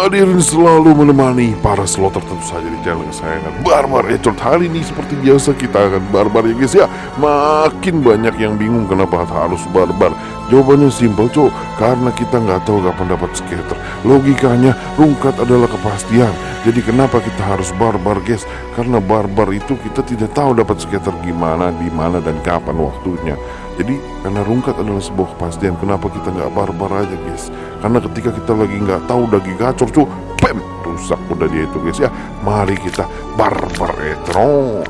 Hadirin selalu menemani para slotter tentu saja di channel kesayangan Barbar. Ecot Hari ini seperti biasa kita akan barbar ya guys ya. Makin banyak yang bingung kenapa harus barbar. Jawabannya simpel cok Karena kita nggak tahu kapan dapat skater. Logikanya rungkat adalah kepastian. Jadi kenapa kita harus barbar guys? Karena barbar itu kita tidak tahu dapat skater gimana, di mana dan kapan waktunya jadi karena rungkat adalah sebuah kepastian Kenapa kita nggak barbar aja guys. Karena ketika kita lagi nggak tahu lagi gacor cu Pem Rusak udah dia itu guys ya. Mari kita barbar etron